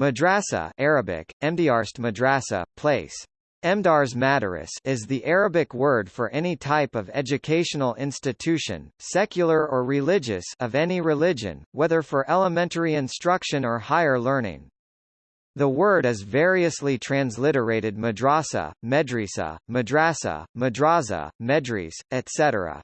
Madrasa Arabic, Emdiarst madrasa, place. Emdars Madaris is the Arabic word for any type of educational institution, secular or religious of any religion, whether for elementary instruction or higher learning. The word is variously transliterated madrasa, medrisa, madrasa, madraza, medris, etc.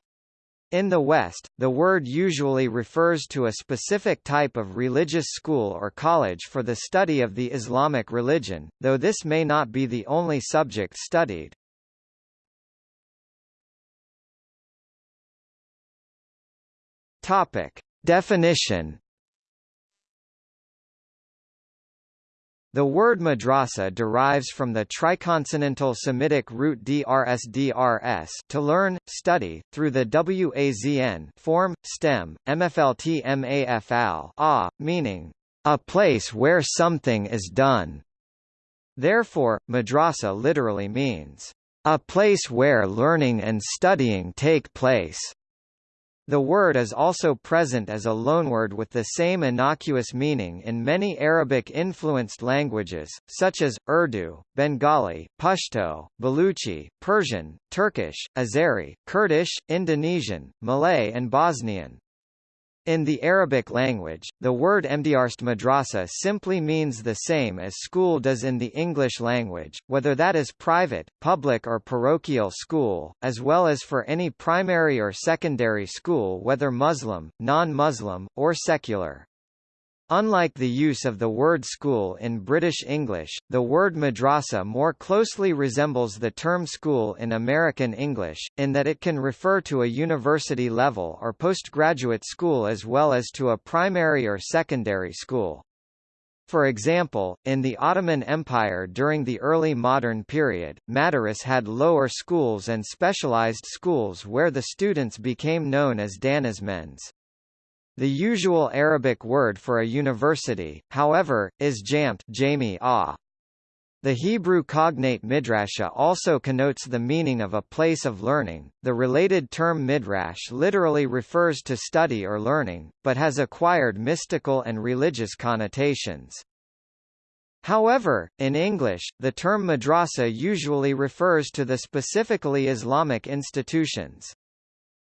In the West, the word usually refers to a specific type of religious school or college for the study of the Islamic religion, though this may not be the only subject studied. Topic. Definition The word madrasa derives from the triconsonantal Semitic root drsdrs to learn, study, through the wazn form, stem, mfltmafl a, meaning, a place where something is done. Therefore, madrasa literally means, a place where learning and studying take place. The word is also present as a loanword with the same innocuous meaning in many Arabic-influenced languages, such as, Urdu, Bengali, Pashto, Baluchi, Persian, Turkish, Azeri, Kurdish, Indonesian, Malay and Bosnian. In the Arabic language, the word Emdiarst madrasa simply means the same as school does in the English language, whether that is private, public or parochial school, as well as for any primary or secondary school whether Muslim, non-Muslim, or secular. Unlike the use of the word school in British English, the word madrasa more closely resembles the term school in American English, in that it can refer to a university level or postgraduate school as well as to a primary or secondary school. For example, in the Ottoman Empire during the early modern period, Madaris had lower schools and specialized schools where the students became known as danizmends. The usual Arabic word for a university, however, is jamt ah. The Hebrew cognate midrasha also connotes the meaning of a place of learning. The related term midrash literally refers to study or learning, but has acquired mystical and religious connotations. However, in English, the term madrasa usually refers to the specifically Islamic institutions.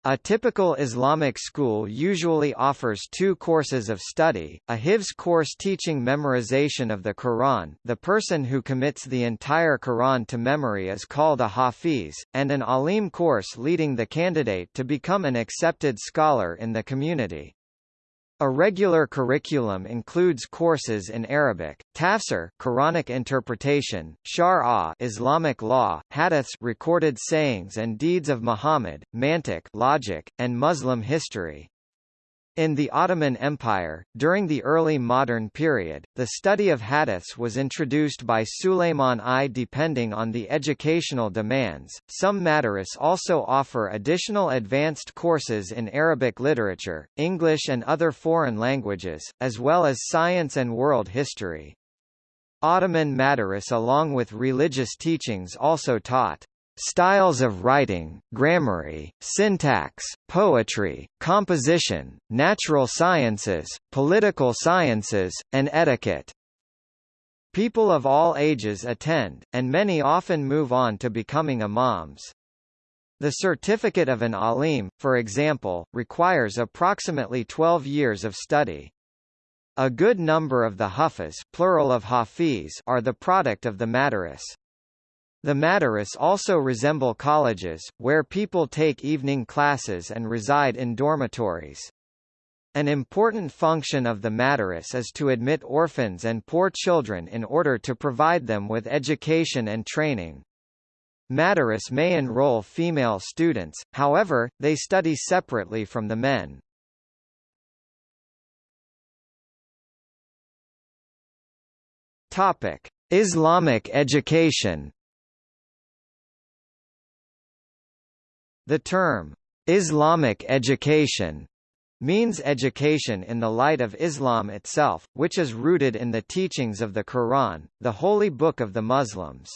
A typical Islamic school usually offers two courses of study, a Hifz course teaching memorization of the Quran the person who commits the entire Quran to memory is called a Hafiz, and an Alim course leading the candidate to become an accepted scholar in the community. A regular curriculum includes courses in Arabic, tafsir, Quranic interpretation, shar'a, Islamic law, hadiths, recorded sayings and deeds of Muhammad, mantiq, logic, and Muslim history. In the Ottoman Empire, during the early modern period, the study of hadiths was introduced by Suleiman I. Depending on the educational demands, some madaris also offer additional advanced courses in Arabic literature, English and other foreign languages, as well as science and world history. Ottoman madaris along with religious teachings also taught styles of writing, grammary, syntax, poetry, composition, natural sciences, political sciences, and etiquette. People of all ages attend, and many often move on to becoming imams. The certificate of an alim, for example, requires approximately 12 years of study. A good number of the hufas plural of hafiz are the product of the madaris. The madaris also resemble colleges, where people take evening classes and reside in dormitories. An important function of the madaris is to admit orphans and poor children in order to provide them with education and training. Madaris may enroll female students, however, they study separately from the men. Islamic education The term, Islamic education, means education in the light of Islam itself, which is rooted in the teachings of the Quran, the holy book of the Muslims.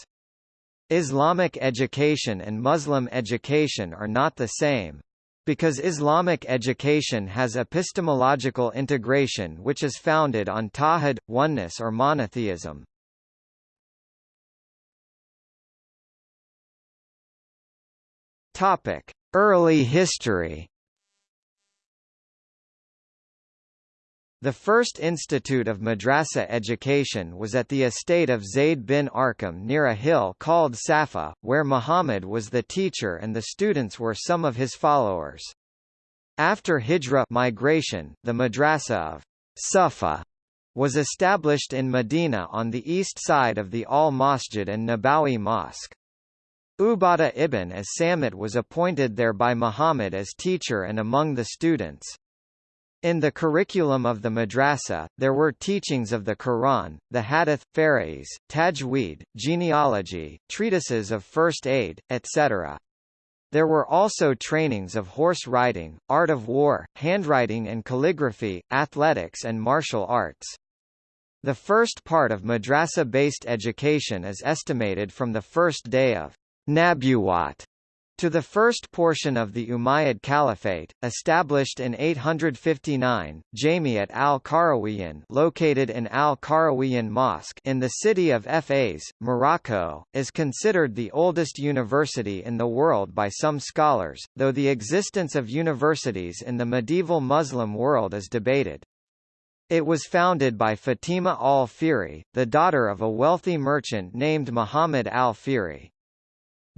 Islamic education and Muslim education are not the same. Because Islamic education has epistemological integration which is founded on tawhid, oneness or monotheism. Topic: Early history. The first institute of madrasa education was at the estate of Zayd bin Arqam near a hill called Safa, where Muhammad was the teacher and the students were some of his followers. After Hijra migration, the madrasa of Safa was established in Medina on the east side of the Al-Masjid an-Nabawi Mosque. Ubadah ibn as-Samit was appointed there by Muhammad as teacher and among the students. In the curriculum of the madrasa, there were teachings of the Quran, the Hadith, Farais, Tajweed, genealogy, treatises of first aid, etc. There were also trainings of horse riding, art of war, handwriting and calligraphy, athletics and martial arts. The first part of madrasa-based education is estimated from the first day of Nabuwat to the first portion of the Umayyad Caliphate, established in 859, Jamiat al-Qarawiyyin located in al-Qarawiyyin Mosque in the city of Fez, Morocco, is considered the oldest university in the world by some scholars, though the existence of universities in the medieval Muslim world is debated. It was founded by Fatima al-Fihri, the daughter of a wealthy merchant named Muhammad al-Fihri.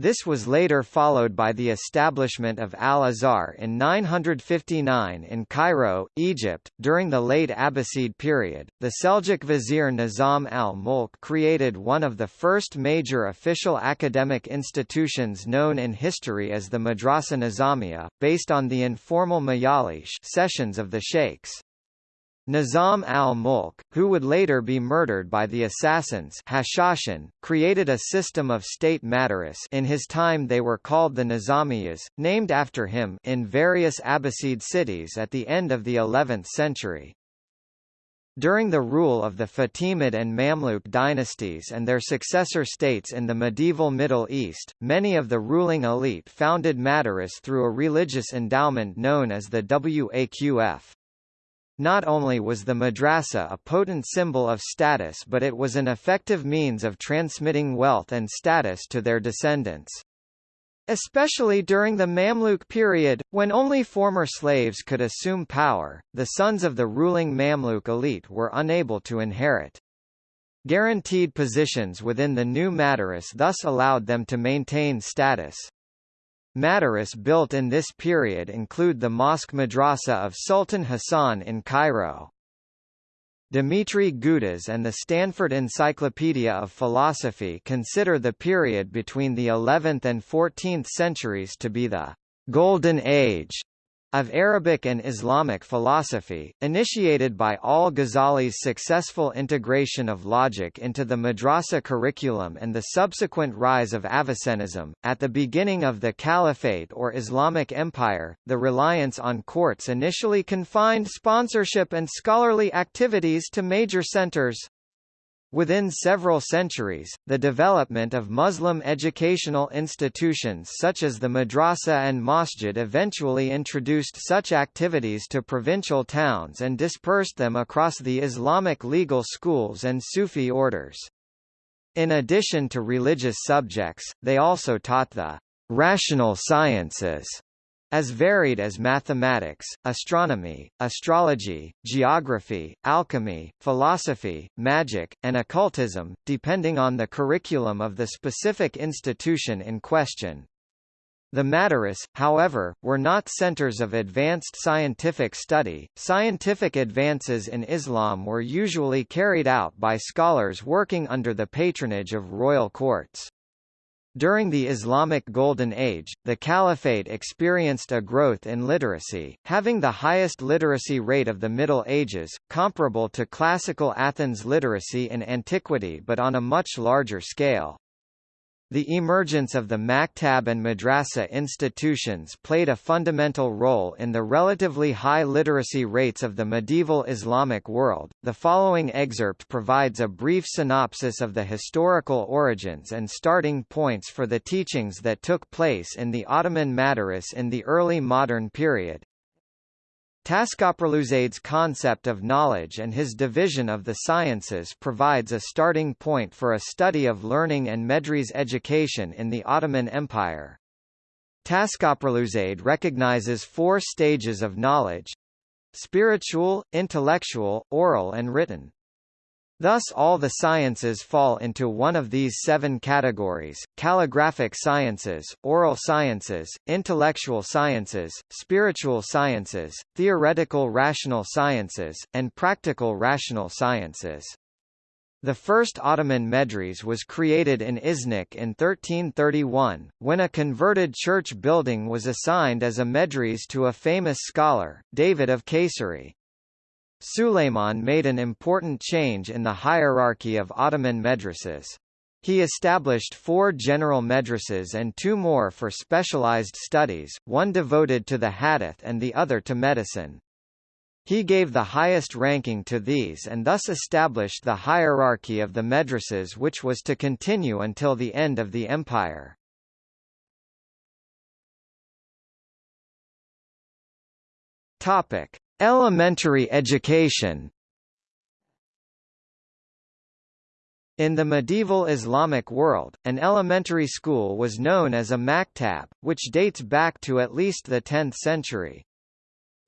This was later followed by the establishment of Al-Azhar in 959 in Cairo, Egypt. During the late Abbasid period, the Seljuk vizier Nizam al-Mulk created one of the first major official academic institutions known in history as the Madrasa Nizamiya, based on the informal mayalish sessions of the sheikhs. Nizam al-Mulk, who would later be murdered by the assassins Hashashin, created a system of state madaris in his time they were called the Nizamiyas, named after him in various Abbasid cities at the end of the 11th century. During the rule of the Fatimid and Mamluk dynasties and their successor states in the medieval Middle East, many of the ruling elite founded madaris through a religious endowment known as the Waqf. Not only was the madrasa a potent symbol of status but it was an effective means of transmitting wealth and status to their descendants. Especially during the Mamluk period, when only former slaves could assume power, the sons of the ruling Mamluk elite were unable to inherit. Guaranteed positions within the new Madaris thus allowed them to maintain status. Madaris built in this period include the Mosque Madrasa of Sultan Hassan in Cairo. Dmitry Gutas and the Stanford Encyclopedia of Philosophy consider the period between the 11th and 14th centuries to be the «golden age» of Arabic and Islamic philosophy, initiated by al-Ghazali's successful integration of logic into the madrasa curriculum and the subsequent rise of Avicennism. At the beginning of the Caliphate or Islamic Empire, the reliance on courts initially confined sponsorship and scholarly activities to major centers, Within several centuries, the development of Muslim educational institutions such as the madrasa and masjid eventually introduced such activities to provincial towns and dispersed them across the Islamic legal schools and Sufi orders. In addition to religious subjects, they also taught the rational sciences as varied as mathematics, astronomy, astrology, geography, alchemy, philosophy, magic, and occultism, depending on the curriculum of the specific institution in question. The Madaris, however, were not centers of advanced scientific study. Scientific advances in Islam were usually carried out by scholars working under the patronage of royal courts. During the Islamic Golden Age, the Caliphate experienced a growth in literacy, having the highest literacy rate of the Middle Ages, comparable to classical Athens literacy in antiquity but on a much larger scale. The emergence of the maktab and madrasa institutions played a fundamental role in the relatively high literacy rates of the medieval Islamic world. The following excerpt provides a brief synopsis of the historical origins and starting points for the teachings that took place in the Ottoman Madaris in the early modern period. Taskaperluzade's concept of knowledge and his division of the sciences provides a starting point for a study of learning and Medres education in the Ottoman Empire. Taskaperluzade recognizes four stages of knowledge spiritual, intellectual, oral and written. Thus all the sciences fall into one of these seven categories, calligraphic sciences, oral sciences, intellectual sciences, spiritual sciences, theoretical rational sciences, and practical rational sciences. The first Ottoman medres was created in Iznik in 1331, when a converted church building was assigned as a medres to a famous scholar, David of Kayseri. Suleiman made an important change in the hierarchy of Ottoman madrasas. He established four general madrasas and two more for specialized studies, one devoted to the hadith and the other to medicine. He gave the highest ranking to these and thus established the hierarchy of the madrasas which was to continue until the end of the empire. Topic: Elementary education In the medieval Islamic world, an elementary school was known as a maktab, which dates back to at least the 10th century.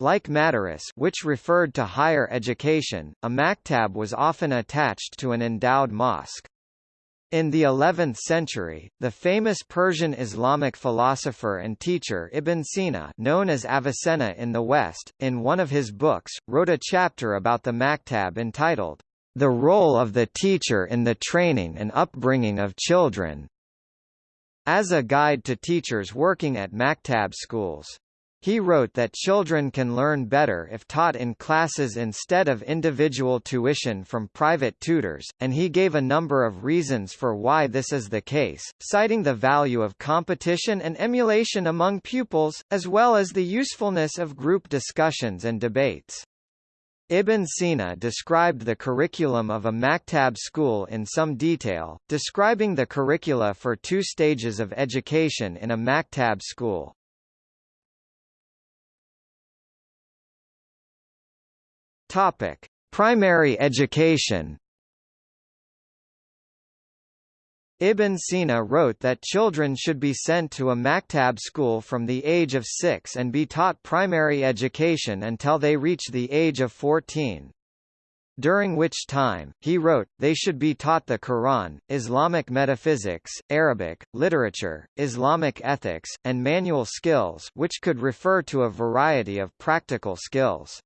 Like madaris which referred to higher education, a maktab was often attached to an endowed mosque. In the 11th century, the famous Persian Islamic philosopher and teacher Ibn Sina known as Avicenna in the West, in one of his books, wrote a chapter about the maktab entitled, The Role of the Teacher in the Training and Upbringing of Children, as a guide to teachers working at maktab schools. He wrote that children can learn better if taught in classes instead of individual tuition from private tutors, and he gave a number of reasons for why this is the case, citing the value of competition and emulation among pupils, as well as the usefulness of group discussions and debates. Ibn Sina described the curriculum of a maktab school in some detail, describing the curricula for two stages of education in a maktab school. Topic: Primary education. Ibn Sina wrote that children should be sent to a maktab school from the age of six and be taught primary education until they reach the age of 14. During which time, he wrote, they should be taught the Quran, Islamic metaphysics, Arabic, literature, Islamic ethics, and manual skills which could refer to a variety of practical skills.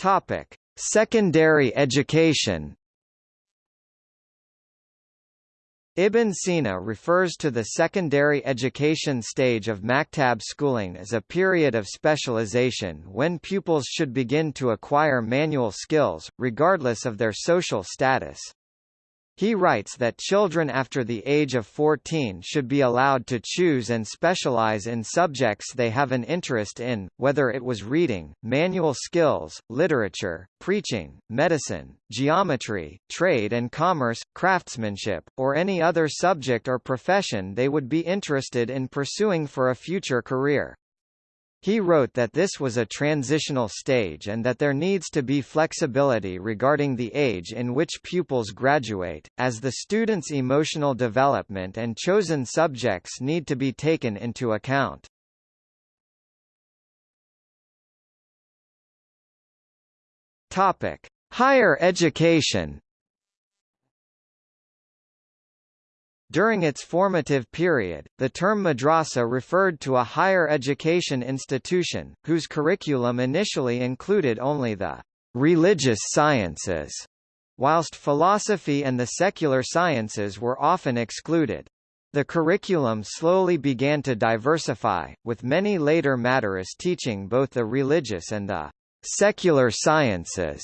Topic: Secondary education. Ibn Sina refers to the secondary education stage of maktab schooling as a period of specialization when pupils should begin to acquire manual skills, regardless of their social status. He writes that children after the age of 14 should be allowed to choose and specialize in subjects they have an interest in, whether it was reading, manual skills, literature, preaching, medicine, geometry, trade and commerce, craftsmanship, or any other subject or profession they would be interested in pursuing for a future career. He wrote that this was a transitional stage and that there needs to be flexibility regarding the age in which pupils graduate, as the student's emotional development and chosen subjects need to be taken into account. Topic: Higher education During its formative period, the term madrasa referred to a higher education institution, whose curriculum initially included only the religious sciences, whilst philosophy and the secular sciences were often excluded. The curriculum slowly began to diversify, with many later madaris teaching both the religious and the secular sciences.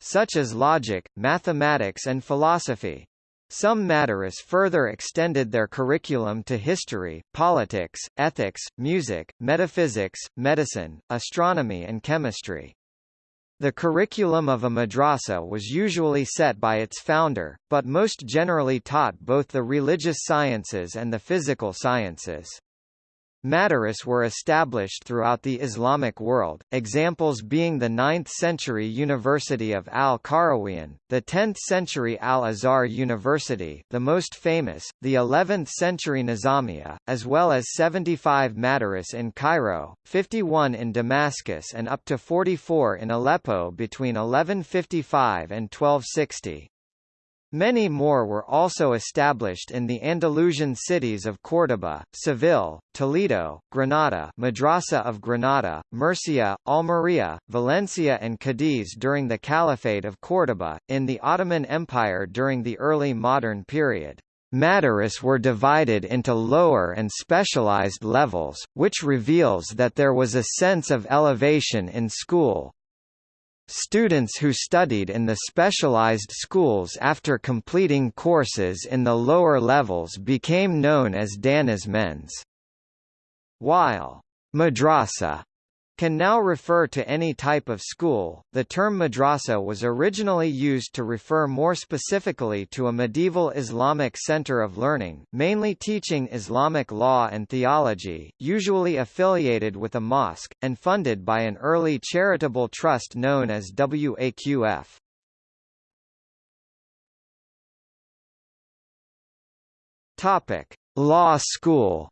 such as logic, mathematics and philosophy. Some Madaris further extended their curriculum to history, politics, ethics, music, metaphysics, medicine, astronomy and chemistry. The curriculum of a madrasa was usually set by its founder, but most generally taught both the religious sciences and the physical sciences. Madaris were established throughout the Islamic world, examples being the 9th-century University of Al-Qarawiyyin, the 10th-century Al-Azhar University the most famous, the 11th-century Nizamiya, as well as 75 Madaris in Cairo, 51 in Damascus and up to 44 in Aleppo between 1155 and 1260. Many more were also established in the Andalusian cities of Córdoba, Seville, Toledo, Granada Madrasa of Granada, Murcia, Almería, Valencia and Cadiz during the Caliphate of Córdoba, in the Ottoman Empire during the early modern period. Madaris were divided into lower and specialized levels, which reveals that there was a sense of elevation in school, Students who studied in the specialized schools after completing courses in the lower levels became known as danis mens. While madrasa can now refer to any type of school. The term madrasa was originally used to refer more specifically to a medieval Islamic center of learning, mainly teaching Islamic law and theology, usually affiliated with a mosque, and funded by an early charitable trust known as WAQF. Topic: Law School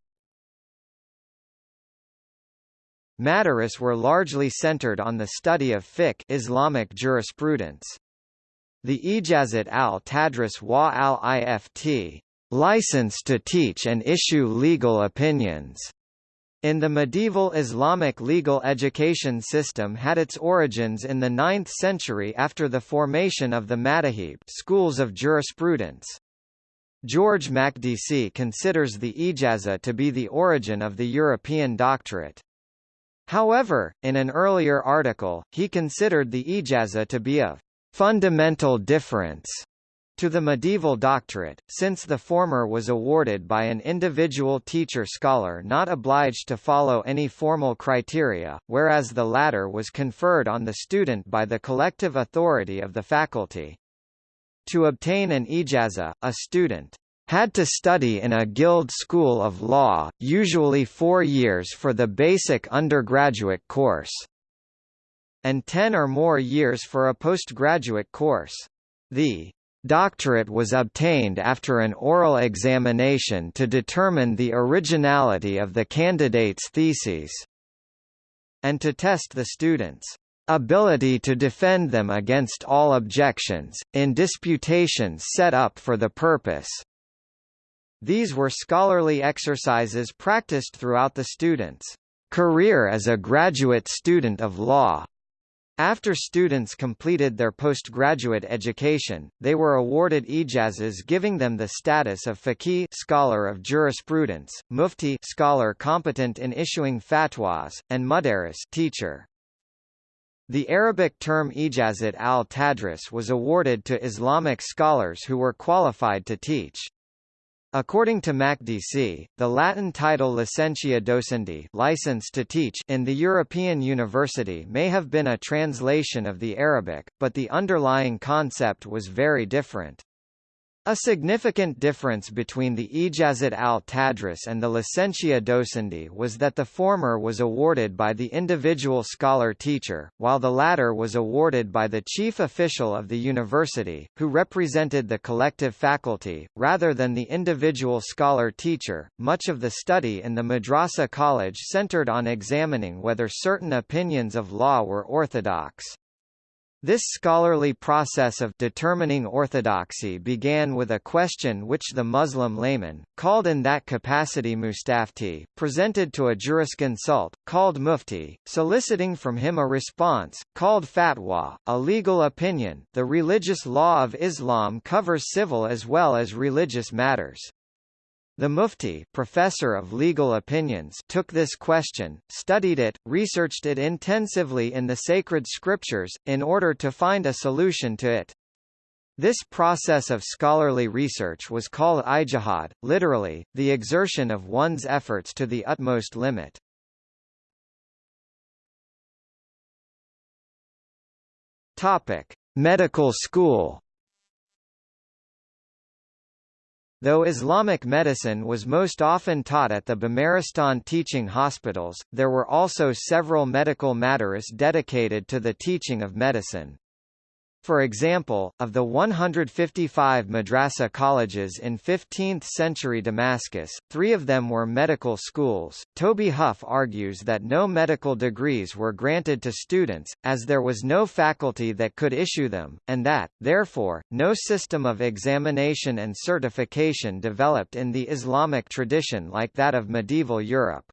Madaris were largely centered on the study of fiqh Islamic jurisprudence. The Ijazat al-Tadris wa al-Ift license to teach and issue legal opinions in the medieval Islamic legal education system had its origins in the 9th century after the formation of the Madahib schools of jurisprudence. George Makdisi considers the ijaza to be the origin of the European doctorate. However, in an earlier article, he considered the ijaza to be of fundamental difference to the medieval doctorate, since the former was awarded by an individual teacher-scholar not obliged to follow any formal criteria, whereas the latter was conferred on the student by the collective authority of the faculty. To obtain an ijaza, a student had to study in a guild school of law, usually four years for the basic undergraduate course, and ten or more years for a postgraduate course. The doctorate was obtained after an oral examination to determine the originality of the candidate's theses, and to test the students' ability to defend them against all objections, in disputations set up for the purpose. These were scholarly exercises practiced throughout the student's career as a graduate student of law. After students completed their postgraduate education, they were awarded ijazas giving them the status of faqih scholar of jurisprudence, mufti scholar competent in issuing fatwas, and mudaris teacher. The Arabic term ijazat al-tadris was awarded to Islamic scholars who were qualified to teach. According to Makdisi, the Latin title licentia docendi license to teach in the European university may have been a translation of the Arabic, but the underlying concept was very different. A significant difference between the Ijazat al-Tadris and the Licentia Docendi was that the former was awarded by the individual scholar-teacher, while the latter was awarded by the chief official of the university, who represented the collective faculty, rather than the individual scholar-teacher. Much of the study in the Madrasa college centered on examining whether certain opinions of law were orthodox. This scholarly process of determining orthodoxy began with a question which the Muslim layman, called in that capacity mustafti, presented to a jurisconsult, called mufti, soliciting from him a response, called fatwa, a legal opinion. The religious law of Islam covers civil as well as religious matters. The Mufti professor of legal opinions took this question, studied it, researched it intensively in the sacred scriptures, in order to find a solution to it. This process of scholarly research was called ijtihad, literally, the exertion of one's efforts to the utmost limit. Topic: Medical school. Though Islamic medicine was most often taught at the Bimaristan teaching hospitals, there were also several medical madaris dedicated to the teaching of medicine. For example, of the 155 madrasa colleges in 15th-century Damascus, three of them were medical schools. Toby Huff argues that no medical degrees were granted to students, as there was no faculty that could issue them, and that, therefore, no system of examination and certification developed in the Islamic tradition like that of medieval Europe.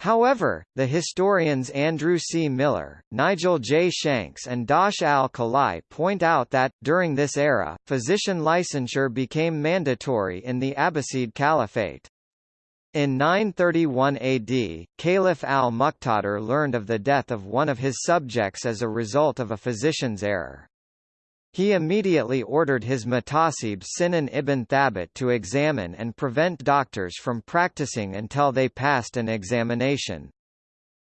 However, the historians Andrew C. Miller, Nigel J. Shanks and Dash al-Khalai point out that, during this era, physician licensure became mandatory in the Abbasid Caliphate. In 931 AD, Caliph al-Muqtadir learned of the death of one of his subjects as a result of a physician's error. He immediately ordered his Muhtasib Sinan ibn Thabit to examine and prevent doctors from practicing until they passed an examination.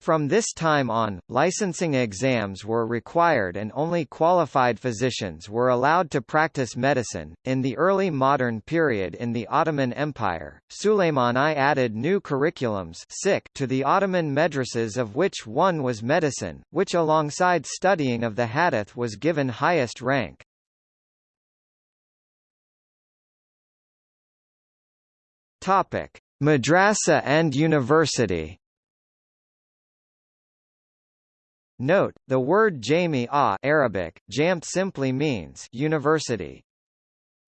From this time on, licensing exams were required and only qualified physicians were allowed to practice medicine. In the early modern period in the Ottoman Empire, Suleiman I added new curriculums to the Ottoman madrasas of which one was medicine, which alongside studying of the hadith was given highest rank. Topic: Madrasa and university. Note, the word Jami-a Arabic, jamt simply means university.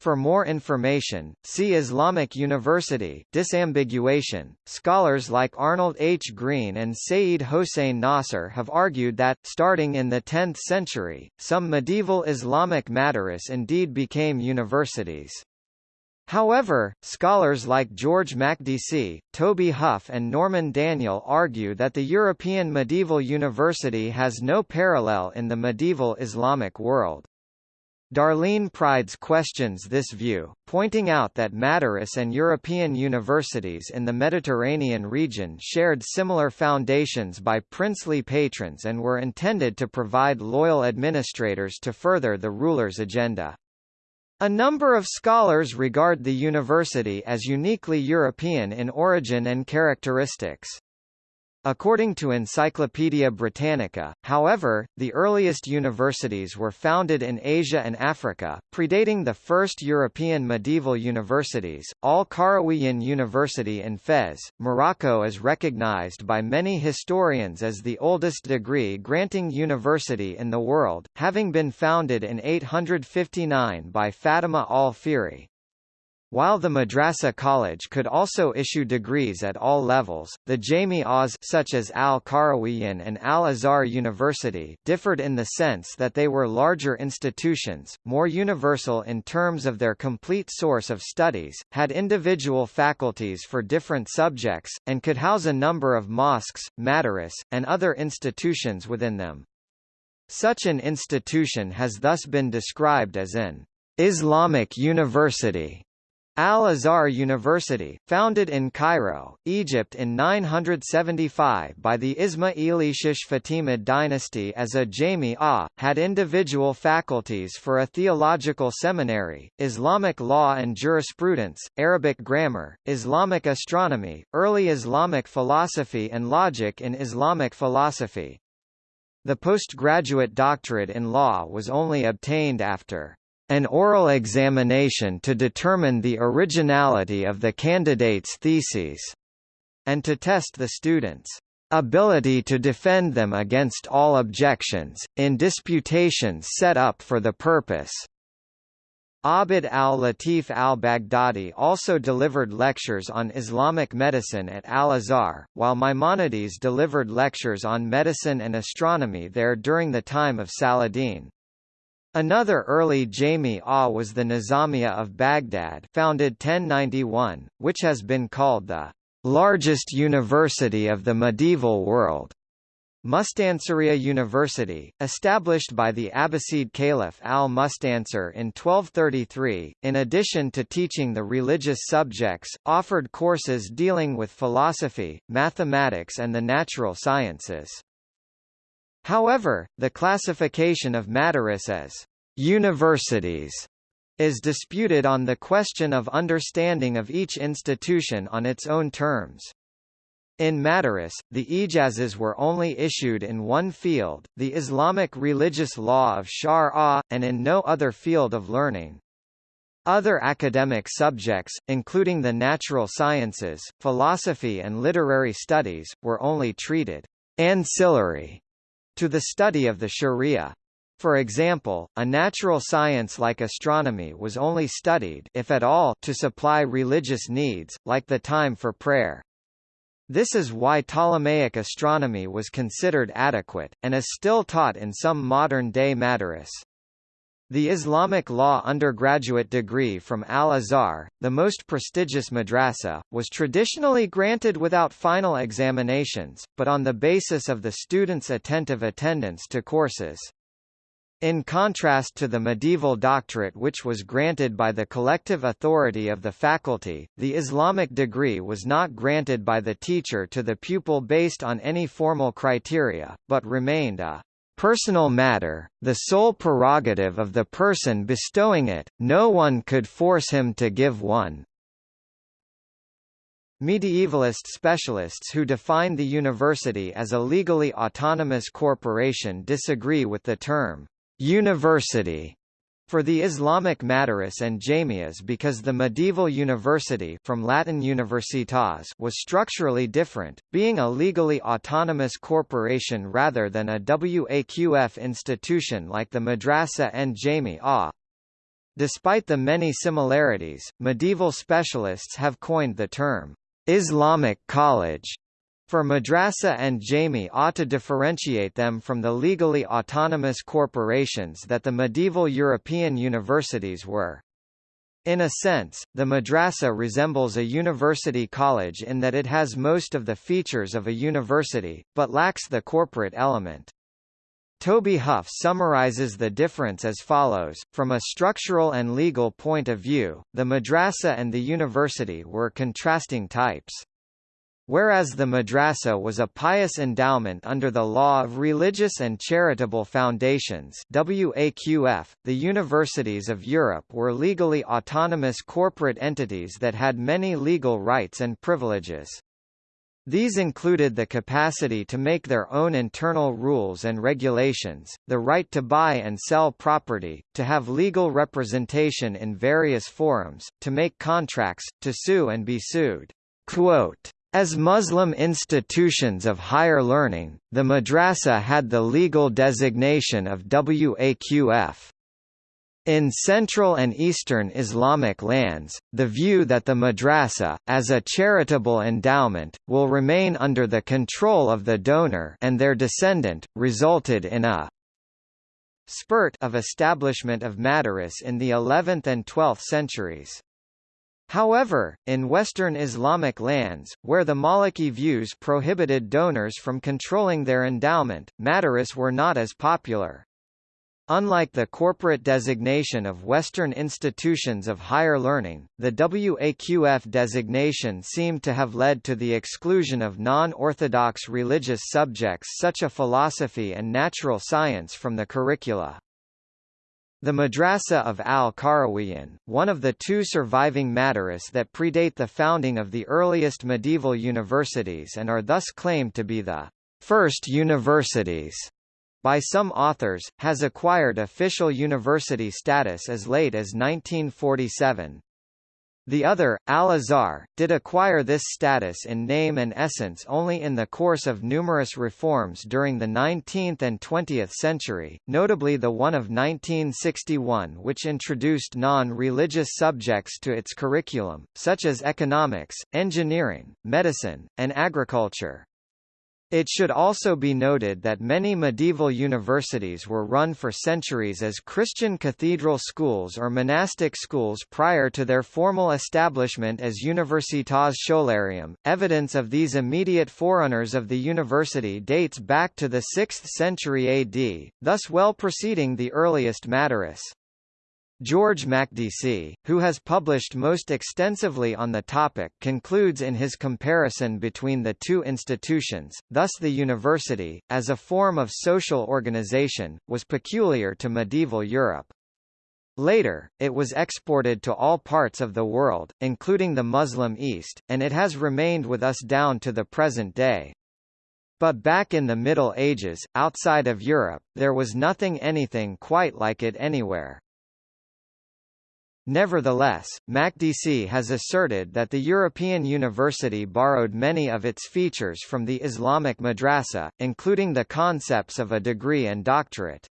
For more information, see Islamic University disambiguation. Scholars like Arnold H. Green and Sayyid Hossein Nasr have argued that, starting in the 10th century, some medieval Islamic madaris indeed became universities. However, scholars like George Makdisi, Toby Huff and Norman Daniel argue that the European medieval university has no parallel in the medieval Islamic world. Darleen Pryds questions this view, pointing out that Madaris and European universities in the Mediterranean region shared similar foundations by princely patrons and were intended to provide loyal administrators to further the ruler's agenda. A number of scholars regard the university as uniquely European in origin and characteristics. According to Encyclopaedia Britannica, however, the earliest universities were founded in Asia and Africa, predating the first European medieval universities. Al-Qarawiyyin University in Fez, Morocco is recognized by many historians as the oldest degree-granting university in the world, having been founded in 859 by Fatima al-Fihri. While the Madrasa College could also issue degrees at all levels, the Jami-As such as Al-Qarawiyyin and Al-Azhar University differed in the sense that they were larger institutions, more universal in terms of their complete source of studies, had individual faculties for different subjects, and could house a number of mosques, madaris, and other institutions within them. Such an institution has thus been described as an Islamic university Al-Azhar University, founded in Cairo, Egypt in 975 by the Ismaili Fatimid dynasty as a Jami-ah, had individual faculties for a theological seminary, Islamic law and jurisprudence, Arabic grammar, Islamic astronomy, early Islamic philosophy and logic in Islamic philosophy. The postgraduate doctorate in law was only obtained after an oral examination to determine the originality of the candidate's theses, and to test the student's ability to defend them against all objections, in disputations set up for the purpose. Abd al-Latif al-Baghdadi also delivered lectures on Islamic medicine at Al-Azhar, while Maimonides delivered lectures on medicine and astronomy there during the time of Saladin. Another early Jami-ah was the Nizamiya of Baghdad founded 1091, which has been called the largest university of the medieval world. Mustansiriya University, established by the Abbasid Caliph al-Mustansir in 1233, in addition to teaching the religious subjects, offered courses dealing with philosophy, mathematics and the natural sciences. However, the classification of Madaris as universities is disputed on the question of understanding of each institution on its own terms. In Madaris, the ijazas were only issued in one field, the Islamic religious law of Shar and in no other field of learning. Other academic subjects, including the natural sciences, philosophy and literary studies, were only treated ancillary to the study of the Sharia. For example, a natural science like astronomy was only studied if at all to supply religious needs, like the time for prayer. This is why Ptolemaic astronomy was considered adequate, and is still taught in some modern-day madaris. The Islamic law undergraduate degree from Al-Azhar, the most prestigious madrasa, was traditionally granted without final examinations, but on the basis of the student's attentive attendance to courses. In contrast to the medieval doctorate which was granted by the collective authority of the faculty, the Islamic degree was not granted by the teacher to the pupil based on any formal criteria, but remained a personal matter, the sole prerogative of the person bestowing it, no one could force him to give one. Medievalist specialists who define the university as a legally autonomous corporation disagree with the term University for the Islamic Madaris and Jamiyas because the medieval university from Latin universitas was structurally different, being a legally autonomous corporation rather than a WAQF institution like the Madrasa and Jami-ah. Despite the many similarities, medieval specialists have coined the term, Islamic college, for madrasa and jami'ah to differentiate them from the legally autonomous corporations that the medieval European universities were. In a sense, the madrasa resembles a university college in that it has most of the features of a university, but lacks the corporate element. Toby Huff summarizes the difference as follows, from a structural and legal point of view, the madrasa and the university were contrasting types. Whereas the madrasa was a pious endowment under the law of religious and charitable foundations WAQF, the universities of Europe were legally autonomous corporate entities that had many legal rights and privileges. These included the capacity to make their own internal rules and regulations, the right to buy and sell property, to have legal representation in various forums, to make contracts, to sue and be sued. Quote, as Muslim institutions of higher learning, the madrasa had the legal designation of Waqf. In Central and Eastern Islamic lands, the view that the madrasa, as a charitable endowment, will remain under the control of the donor and their descendant, resulted in a spurt of establishment of madaris in the 11th and 12th centuries. However, in Western Islamic lands, where the Maliki views prohibited donors from controlling their endowment, madaris were not as popular. Unlike the corporate designation of Western institutions of higher learning, the WAQF designation seemed to have led to the exclusion of non-orthodox religious subjects such as philosophy and natural science from the curricula. The Madrasa of al-Qarawiyyin, one of the two surviving madaris that predate the founding of the earliest medieval universities and are thus claimed to be the first universities by some authors, has acquired official university status as late as 1947. The other, Al-Azhar, did acquire this status in name and essence only in the course of numerous reforms during the 19th and 20th century, notably the one of 1961 which introduced non-religious subjects to its curriculum, such as economics, engineering, medicine, and agriculture. It should also be noted that many medieval universities were run for centuries as Christian cathedral schools or monastic schools prior to their formal establishment as Universitas Scholarium. Evidence of these immediate forerunners of the university dates back to the 6th century AD, thus well preceding the earliest Madaris. George Makdisi, who has published most extensively on the topic concludes in his comparison between the two institutions, thus the university, as a form of social organization, was peculiar to medieval Europe. Later, it was exported to all parts of the world, including the Muslim East, and it has remained with us down to the present day. But back in the Middle Ages, outside of Europe, there was nothing anything quite like it anywhere. Nevertheless, Makdisi has asserted that the European university borrowed many of its features from the Islamic madrasa, including the concepts of a degree and doctorate.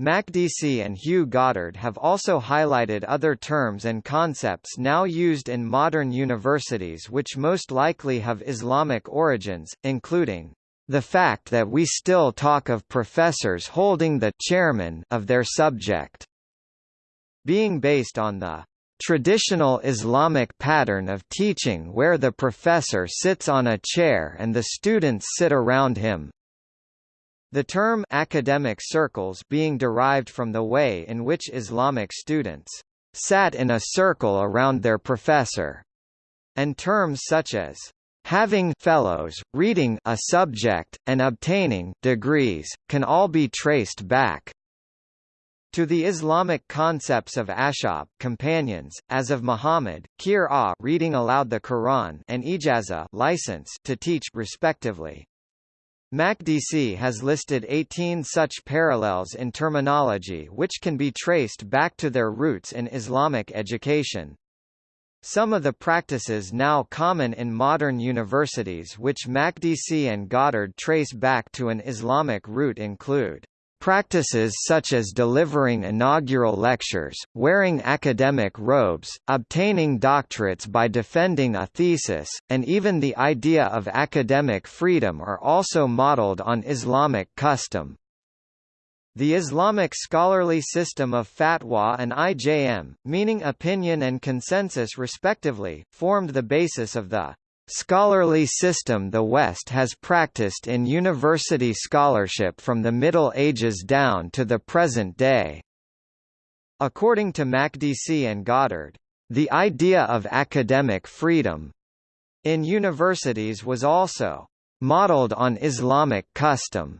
Makdisi and Hugh Goddard have also highlighted other terms and concepts now used in modern universities which most likely have Islamic origins, including the fact that we still talk of professors holding the chairman of their subject being based on the traditional Islamic pattern of teaching where the professor sits on a chair and the students sit around him. The term academic circles being derived from the way in which Islamic students sat in a circle around their professor, and terms such as having fellows, reading a subject, and obtaining degrees, can all be traced back to the Islamic concepts of ashab companions, as of Muhammad, qir'a reading aloud the Quran and ijaza license to teach respectively. Makdisi has listed 18 such parallels in terminology which can be traced back to their roots in Islamic education. Some of the practices now common in modern universities which Makdisi and Goddard trace back to an Islamic root include Practices such as delivering inaugural lectures, wearing academic robes, obtaining doctorates by defending a thesis, and even the idea of academic freedom are also modeled on Islamic custom. The Islamic scholarly system of fatwa and ijma, meaning opinion and consensus respectively, formed the basis of the Scholarly system The West has practiced in university scholarship from the Middle Ages down to the present day. According to Makdisi and Goddard, the idea of academic freedom in universities was also modeled on Islamic custom,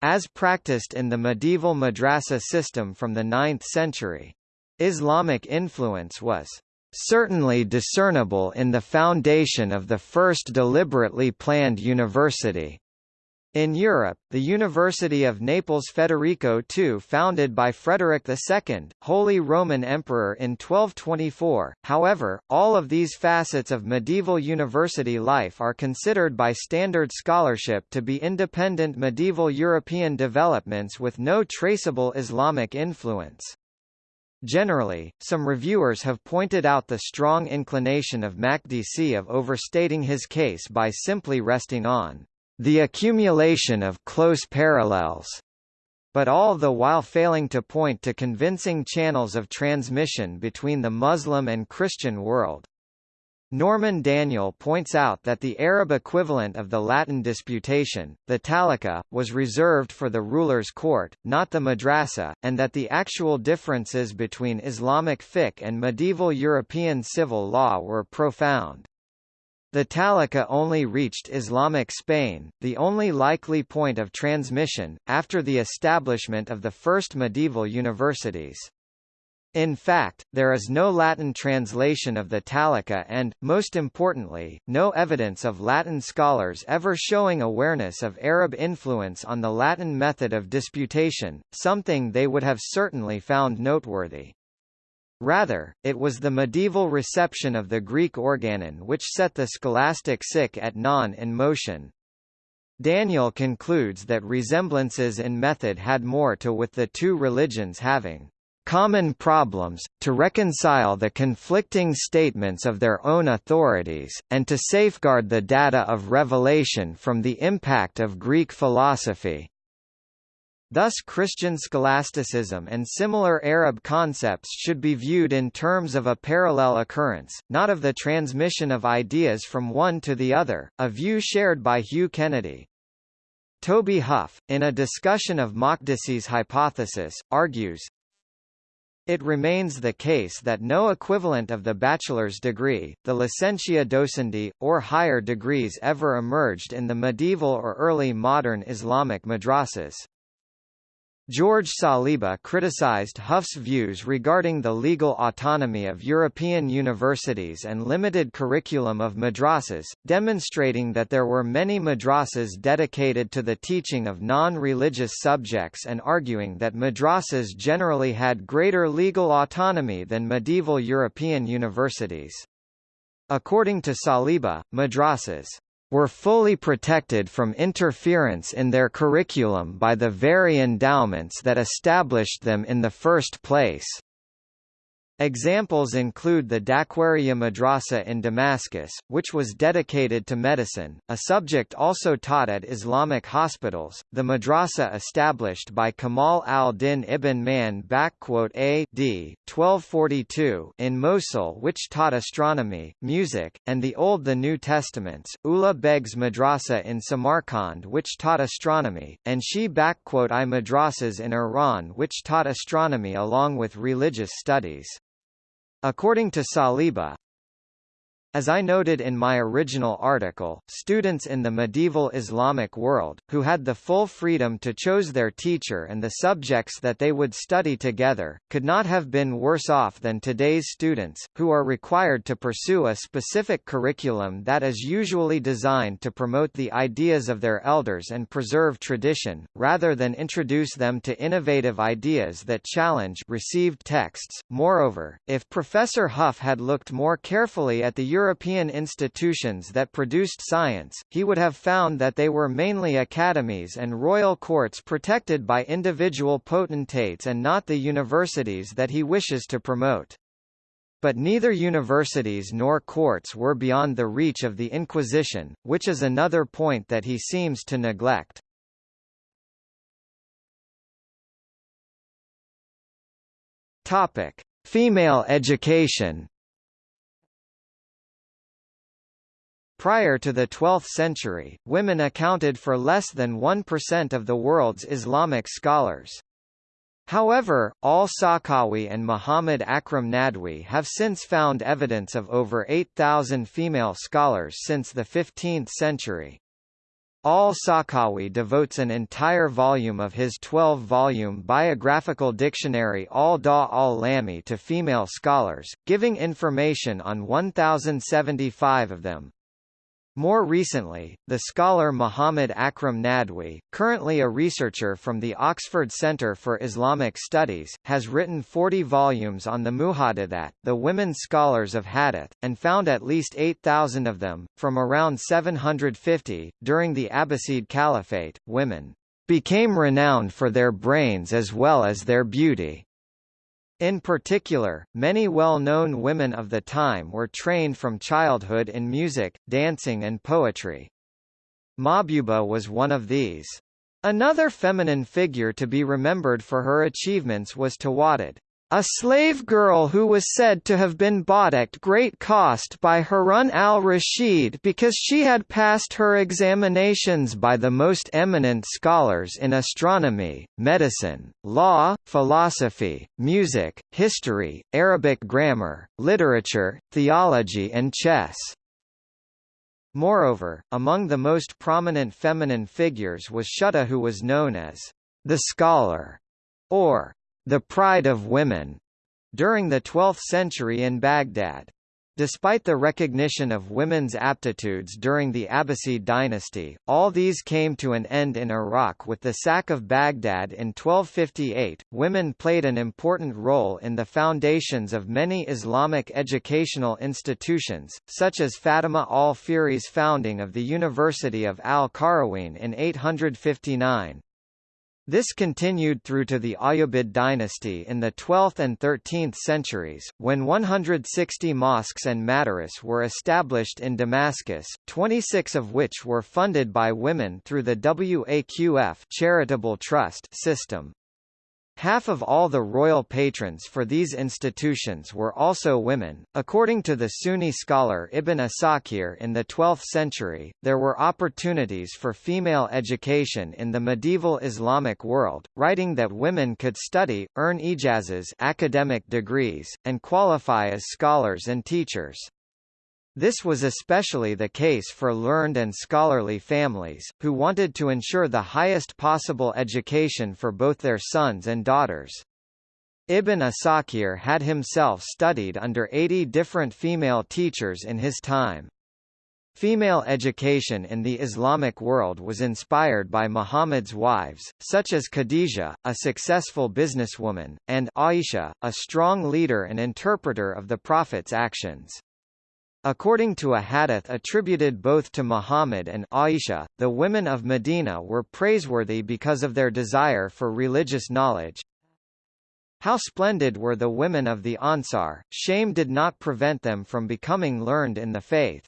as practiced in the medieval madrasa system from the 9th century. Islamic influence was certainly discernible in the foundation of the first deliberately planned university. In Europe, the University of Naples Federico II founded by Frederick II, Holy Roman Emperor in 1224, however, all of these facets of medieval university life are considered by standard scholarship to be independent medieval European developments with no traceable Islamic influence. Generally, some reviewers have pointed out the strong inclination of Makdisi of overstating his case by simply resting on the accumulation of close parallels, but all the while failing to point to convincing channels of transmission between the Muslim and Christian world. Norman Daniel points out that the Arab equivalent of the Latin disputation, the taliqa, was reserved for the ruler's court, not the madrasa, and that the actual differences between Islamic fiqh and medieval European civil law were profound. The taliqa only reached Islamic Spain, the only likely point of transmission, after the establishment of the first medieval universities. In fact, there is no Latin translation of the Taliqa and, most importantly, no evidence of Latin scholars ever showing awareness of Arab influence on the Latin method of disputation, something they would have certainly found noteworthy. Rather, it was the medieval reception of the Greek organon which set the scholastic sic et non in motion. Daniel concludes that resemblances in method had more to with the two religions having common problems, to reconcile the conflicting statements of their own authorities, and to safeguard the data of revelation from the impact of Greek philosophy. Thus Christian scholasticism and similar Arab concepts should be viewed in terms of a parallel occurrence, not of the transmission of ideas from one to the other, a view shared by Hugh Kennedy. Toby Huff, in a discussion of Makdisi's hypothesis, argues, it remains the case that no equivalent of the bachelor's degree, the licentia docendi, or higher degrees ever emerged in the medieval or early modern Islamic madrasas. George Saliba criticized Huff's views regarding the legal autonomy of European universities and limited curriculum of madrasas, demonstrating that there were many madrasas dedicated to the teaching of non-religious subjects and arguing that madrasas generally had greater legal autonomy than medieval European universities. According to Saliba, madrasas were fully protected from interference in their curriculum by the very endowments that established them in the first place. Examples include the Dakwariya Madrasa in Damascus, which was dedicated to medicine, a subject also taught at Islamic hospitals, the madrasa established by Kamal al-Din ibn Man A d. 1242 in Mosul which taught astronomy, music, and the Old the New Testaments, Ulugh Beg's Madrasa in Samarkand which taught astronomy, and Shi I madrasas in Iran which taught astronomy along with religious studies. According to Saliba, as I noted in my original article, students in the medieval Islamic world, who had the full freedom to choose their teacher and the subjects that they would study together, could not have been worse off than today's students, who are required to pursue a specific curriculum that is usually designed to promote the ideas of their elders and preserve tradition, rather than introduce them to innovative ideas that challenge received texts. Moreover, if Professor Huff had looked more carefully at the European institutions that produced science, he would have found that they were mainly academies and royal courts protected by individual potentates and not the universities that he wishes to promote. But neither universities nor courts were beyond the reach of the Inquisition, which is another point that he seems to neglect. Topic: Female education. Prior to the 12th century, women accounted for less than 1% of the world's Islamic scholars. However, al-Sakhawi and Muhammad Akram Nadwi have since found evidence of over 8,000 female scholars since the 15th century. Al-Sakhawi devotes an entire volume of his 12-volume biographical dictionary Al-Da al-Lami to female scholars, giving information on 1,075 of them. More recently, the scholar Muhammad Akram Nadwi, currently a researcher from the Oxford Centre for Islamic Studies, has written 40 volumes on the Muhaddithat, the women scholars of Hadith, and found at least 8,000 of them, from around 750. During the Abbasid Caliphate, women became renowned for their brains as well as their beauty. In particular, many well-known women of the time were trained from childhood in music, dancing and poetry. Mahbuba was one of these. Another feminine figure to be remembered for her achievements was Tawaddud, a slave girl who was said to have been bought at great cost by Harun al-Rashid because she had passed her examinations by the most eminent scholars in astronomy, medicine, law, philosophy, music, history, Arabic grammar, literature, theology and chess. Moreover, among the most prominent feminine figures was Shuhda who was known as the scholar, or the pride of women, during the 12th century in Baghdad. Despite the recognition of women's aptitudes during the Abbasid dynasty, all these came to an end in Iraq with the sack of Baghdad in 1258. Women played an important role in the foundations of many Islamic educational institutions, such as Fatima al-Fihri's founding of the University of al-Qarawiyyin in 859. This continued through to the Ayyubid dynasty in the 12th and 13th centuries, when 160 mosques and madaris were established in Damascus, 26 of which were funded by women through the Waqf charitable trust system. Half of all the royal patrons for these institutions were also women. According to the Sunni scholar Ibn Asakir in the 12th century, there were opportunities for female education in the medieval Islamic world, writing that women could study, earn ijazas academic degrees, and qualify as scholars and teachers. This was especially the case for learned and scholarly families, who wanted to ensure the highest possible education for both their sons and daughters. Ibn Asakir had himself studied under 80 different female teachers in his time. Female education in the Islamic world was inspired by Muhammad's wives, such as Khadija, a successful businesswoman, and Aisha, a strong leader and interpreter of the Prophet's actions. According to a hadith attributed both to Muhammad and Aisha, the women of Medina were praiseworthy because of their desire for religious knowledge. How splendid were the women of the Ansar, shame did not prevent them from becoming learned in the faith.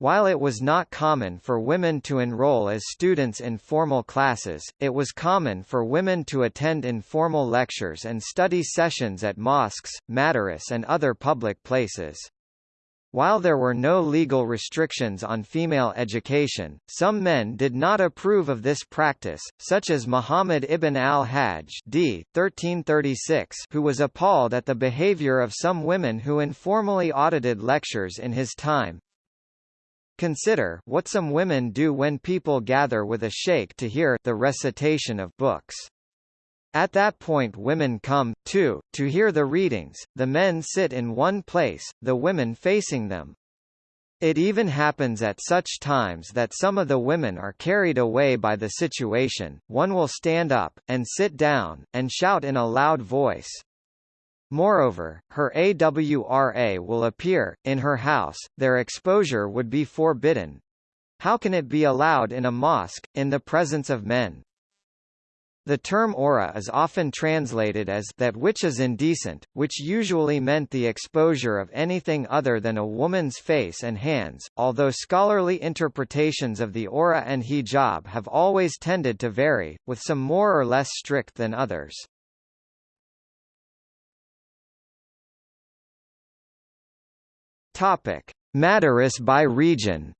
While it was not common for women to enroll as students in formal classes, it was common for women to attend informal lectures and study sessions at mosques, madaris and other public places. While there were no legal restrictions on female education, some men did not approve of this practice, such as Muhammad ibn al-Hajj d. 1336 who was appalled at the behavior of some women who informally audited lectures in his time. Consider what some women do when people gather with a sheikh to hear the recitation of books. At that point women come, too, to hear the readings, the men sit in one place, the women facing them. It even happens at such times that some of the women are carried away by the situation, one will stand up, and sit down, and shout in a loud voice. Moreover, her AWRA will appear, in her house, their exposure would be forbidden. How can it be allowed in a mosque, in the presence of men? The term aura is often translated as that which is indecent, which usually meant the exposure of anything other than a woman's face and hands, although scholarly interpretations of the aura and hijab have always tended to vary, with some more or less strict than others. Topic: Madaris by region.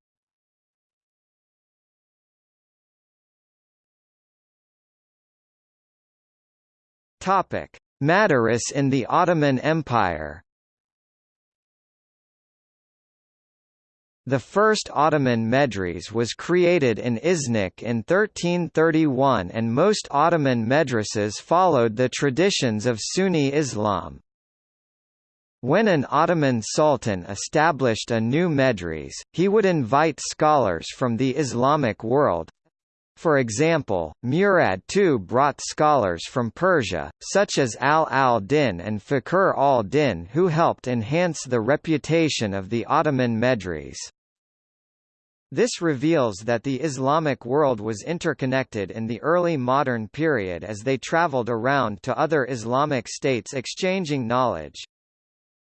Topic: Madaris in the Ottoman Empire. The first Ottoman medres was created in Iznik in 1331 and most Ottoman medrases followed the traditions of Sunni Islam. When an Ottoman sultan established a new medres, he would invite scholars from the Islamic world, for example, Murad II brought scholars from Persia, such as Al al-Din and Fakhr al-Din who helped enhance the reputation of the Ottoman Medres. This reveals that the Islamic world was interconnected in the early modern period as they traveled around to other Islamic states exchanging knowledge.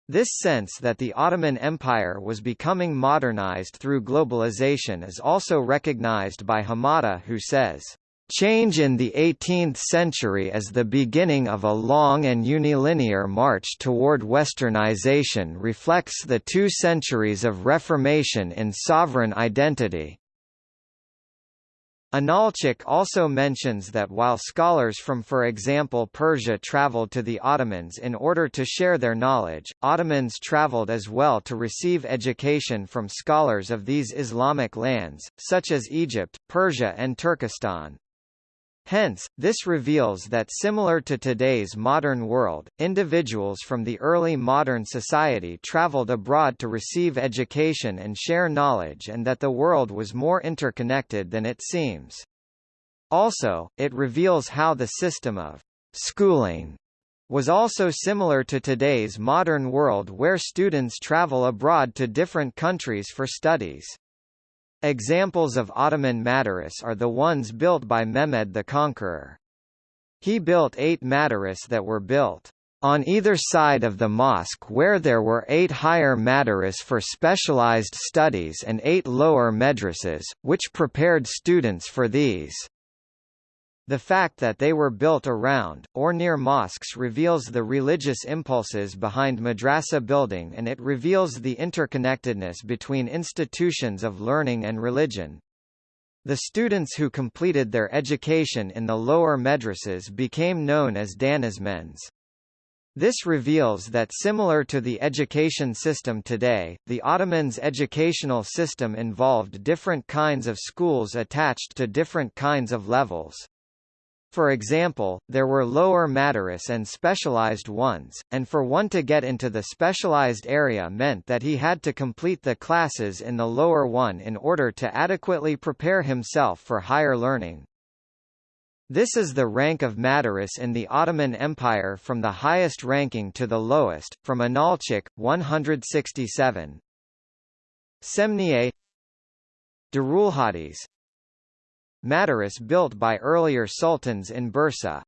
This sense that the Ottoman Empire was becoming modernized through globalization is also recognized by Hamadeh who says, Change in the 18th century is the beginning of a long and unilinear march toward westernization reflects the two centuries of reformation in sovereign identity. Inalcik also mentions that while scholars from for example Persia traveled to the Ottomans in order to share their knowledge, Ottomans traveled as well to receive education from scholars of these Islamic lands, such as Egypt, Persia and Turkestan. Hence, this reveals that similar to today's modern world, individuals from the early modern society traveled abroad to receive education and share knowledge and that the world was more interconnected than it seems. Also, it reveals how the system of schooling was also similar to today's modern world where students travel abroad to different countries for studies. Examples of Ottoman madaris are the ones built by Mehmed the Conqueror. He built eight madaris that were built on either side of the mosque where there were eight higher madaris for specialized studies and eight lower madrasas, which prepared students for these. The fact that they were built around, or near mosques reveals the religious impulses behind madrasa building and it reveals the interconnectedness between institutions of learning and religion. The students who completed their education in the lower madrasas became known as danizmends. This reveals that similar to the education system today, the Ottomans' educational system involved different kinds of schools attached to different kinds of levels. For example, there were lower madaris and specialized ones, and for one to get into the specialized area meant that he had to complete the classes in the lower one in order to adequately prepare himself for higher learning. This is the rank of madaris in the Ottoman Empire from the highest ranking to the lowest, from Inalcik, 167. Semniye Darulhadis Madaris built by earlier sultans in Bursa.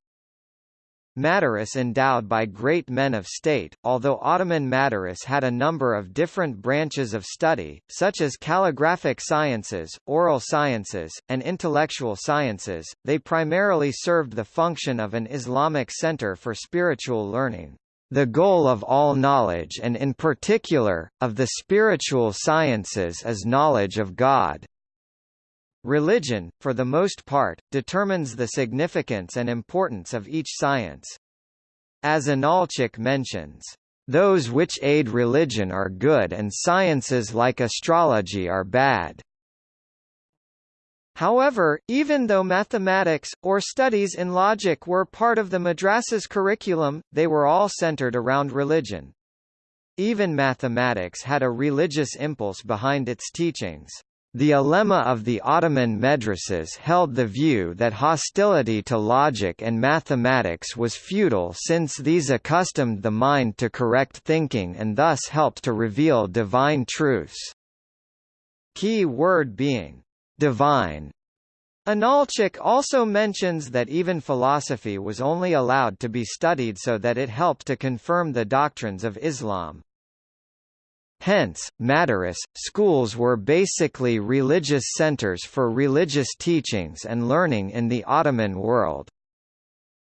Madaris endowed by great men of state, although Ottoman Madaris had a number of different branches of study, such as calligraphic sciences, oral sciences, and intellectual sciences, they primarily served the function of an Islamic center for spiritual learning. The goal of all knowledge and in particular, of the spiritual sciences is knowledge of God. Religion, for the most part, determines the significance and importance of each science. As Inalcik mentions, "...those which aid religion are good and sciences like astrology are bad." However, even though mathematics, or studies in logic were part of the madrasa's curriculum, they were all centered around religion. Even mathematics had a religious impulse behind its teachings. The ulema of the Ottoman madrasas held the view that hostility to logic and mathematics was futile since these accustomed the mind to correct thinking and thus helped to reveal divine truths. Key word being divine. Inalcik also mentions that even philosophy was only allowed to be studied so that it helped to confirm the doctrines of Islam. Hence, Madaris, schools were basically religious centers for religious teachings and learning in the Ottoman world.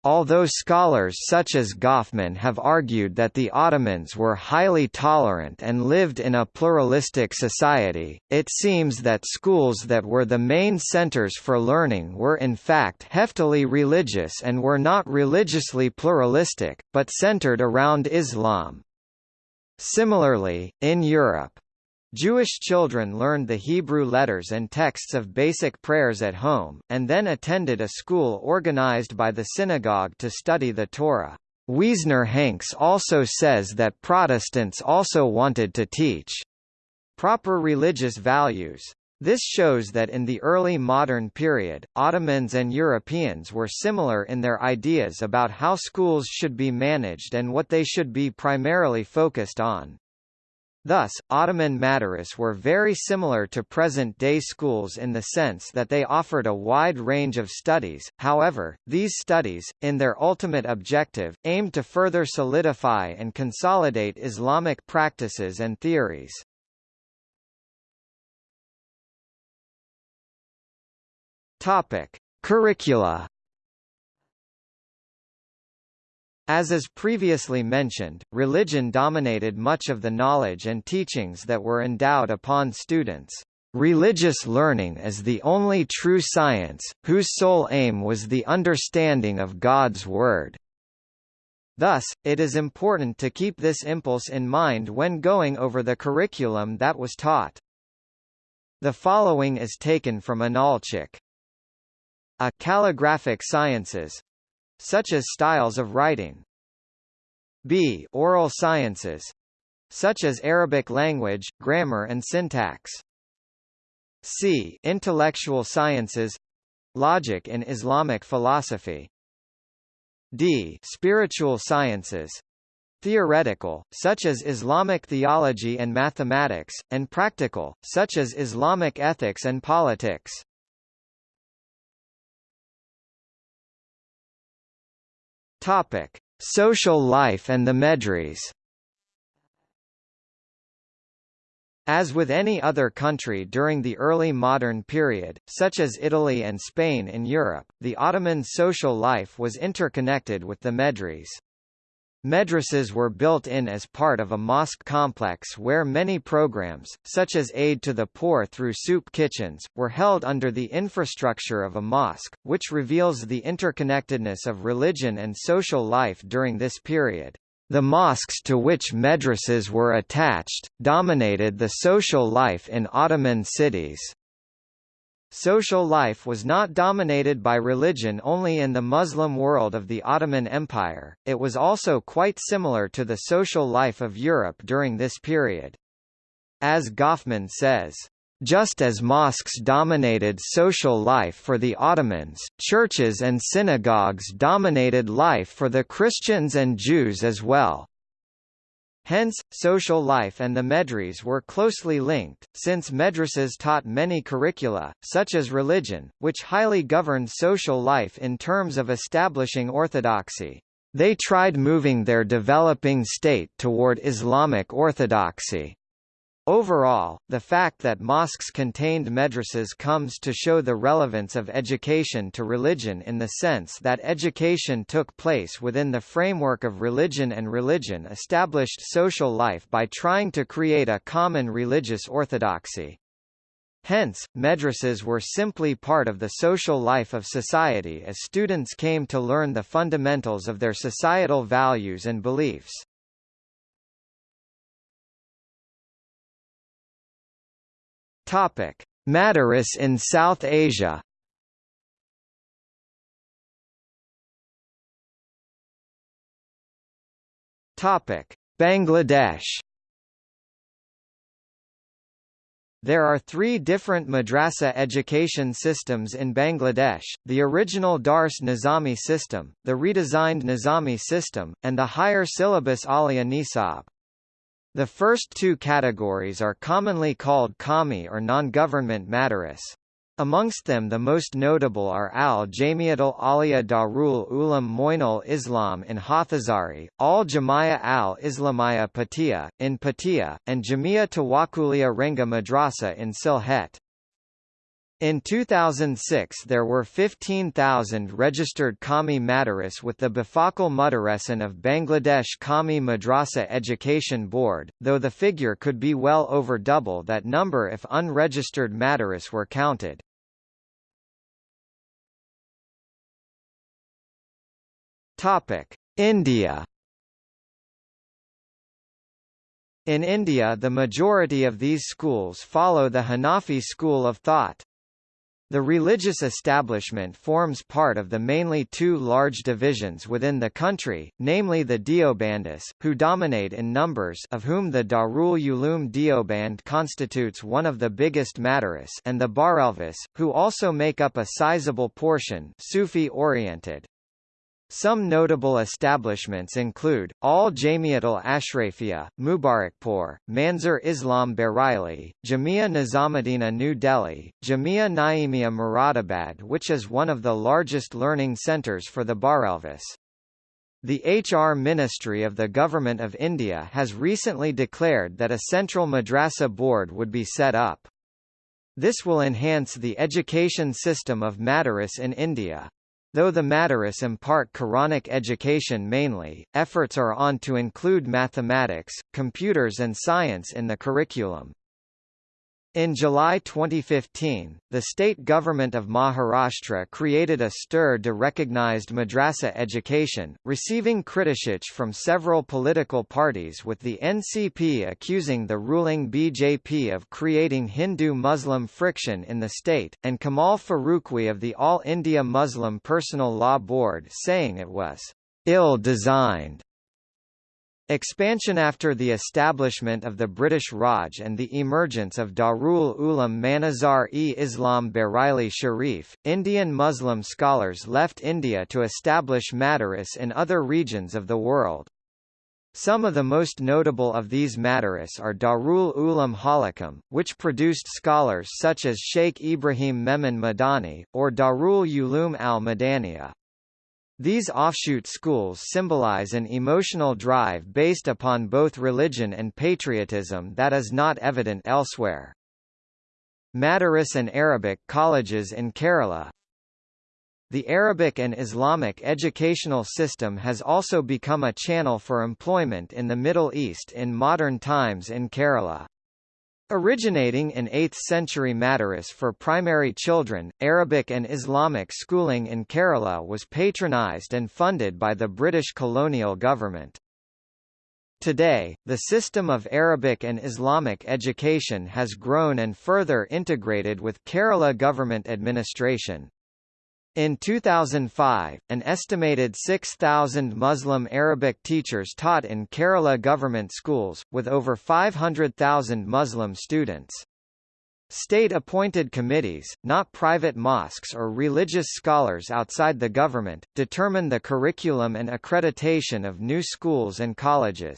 Although scholars such as Goffman have argued that the Ottomans were highly tolerant and lived in a pluralistic society, it seems that schools that were the main centers for learning were in fact heftily religious and were not religiously pluralistic, but centered around Islam. Similarly, in Europe, Jewish children learned the Hebrew letters and texts of basic prayers at home, and then attended a school organized by the synagogue to study the Torah. Wiesner Hanks also says that Protestants also wanted to teach proper religious values. This shows that in the early modern period, Ottomans and Europeans were similar in their ideas about how schools should be managed and what they should be primarily focused on. Thus, Ottoman madaris were very similar to present-day schools in the sense that they offered a wide range of studies, however, these studies, in their ultimate objective, aimed to further solidify and consolidate Islamic practices and theories. Topic: Curricula. As is previously mentioned, religion dominated much of the knowledge and teachings that were endowed upon students. Religious learning is the only true science, whose sole aim was the understanding of God's Word. Thus, it is important to keep this impulse in mind when going over the curriculum that was taught. The following is taken from Inalcik. A calligraphic sciences such as styles of writing. B oral sciences such as Arabic language, grammar and syntax. C intellectual sciences logic in Islamic philosophy. D spiritual sciences theoretical, such as Islamic theology and mathematics, and practical, such as Islamic ethics and politics. Topic: Social life and the Medres. As with any other country during the early modern period, such as Italy and Spain in Europe, the Ottoman social life was interconnected with the Medres. Madrasas were built in as part of a mosque complex where many programs, such as aid to the poor through soup kitchens, were held under the infrastructure of a mosque, which reveals the interconnectedness of religion and social life during this period. The mosques to which madrasas were attached, dominated the social life in Ottoman cities. Social life was not dominated by religion only in the Muslim world of the Ottoman Empire, it was also quite similar to the social life of Europe during this period. As Goffman says, just as mosques dominated social life for the Ottomans, churches and synagogues dominated life for the Christians and Jews as well. Hence, social life and the medres were closely linked, since madrasas taught many curricula, such as religion, which highly governed social life in terms of establishing orthodoxy. They tried moving their developing state toward Islamic orthodoxy. Overall, the fact that mosques contained madrasas comes to show the relevance of education to religion in the sense that education took place within the framework of religion and religion established social life by trying to create a common religious orthodoxy. Hence, madrasas were simply part of the social life of society as students came to learn the fundamentals of their societal values and beliefs. Topic: Madaris in South Asia. Topic: Bangladesh. There are three different madrasa education systems in Bangladesh, the original Dars Nizami system, the redesigned Nizami system, and the higher syllabus Alia Nisab. The first two categories are commonly called Qawmi or non-government madaris. Amongst them the most notable are Al-Jamiatul Aliyah Darul Uloom Moinul Islam in Hathazari, Al-Jamia al-Islamiyah Patia, in Patia, and Jamia Tawakulia Renga Madrasa in Sylhet. In 2006 there were 15,000 registered Qawmi Madaris with the Bifakal Mudaresan of Bangladesh Qawmi Madrasa Education Board, though the figure could be well over double that number if unregistered Madaris were counted. India In India the majority of these schools follow the Hanafi school of thought. The religious establishment forms part of the mainly two large divisions within the country, namely the Deobandis, who dominate in numbers of whom the Darul Uloom Deoband constitutes one of the biggest Madaris and the Barelvis, who also make up a sizable portion Sufi-oriented. Some notable establishments include, Al Jamiatul Ashrafia, Mubarakpur, Manzur Islam Bareilly, Jamia Nizamuddina New Delhi, Jamia Naimia Muradabad which is one of the largest learning centres for the Barelvis. The HR Ministry of the Government of India has recently declared that a central madrasa board would be set up. This will enhance the education system of Madaris in India. Though the Madaris impart Quranic education mainly, efforts are on to include mathematics, computers and science in the curriculum. In July 2015, the state government of Maharashtra created a stir de recognized madrasa education, receiving criticization from several political parties with the NCP accusing the ruling BJP of creating Hindu-Muslim friction in the state, and Kamal Farooqui of the All India Muslim Personal Law Board saying it was ill-designed. Expansion After the establishment of the British Raj and the emergence of Darul Uloom Manazar-e-Islam Bareilly Sharif, Indian Muslim scholars left India to establish madaris in other regions of the world. Some of the most notable of these madaris are Darul Uloom Holcombe, which produced scholars such as Sheikh Ibrahim Memon Madani, or Darul Ulum al-Madaniya. These offshoot schools symbolize an emotional drive based upon both religion and patriotism that is not evident elsewhere. Madaris and Arabic colleges in Kerala the Arabic and Islamic educational system has also become a channel for employment in the Middle East in modern times in Kerala. Originating in 8th-century Madaris for primary children, Arabic and Islamic schooling in Kerala was patronized and funded by the British colonial government. Today, the system of Arabic and Islamic education has grown and further integrated with Kerala government administration. In 2005, an estimated 6,000 Muslim Arabic teachers taught in Kerala government schools, with over 500,000 Muslim students. State-appointed committees, not private mosques or religious scholars outside the government, determine the curriculum and accreditation of new schools and colleges.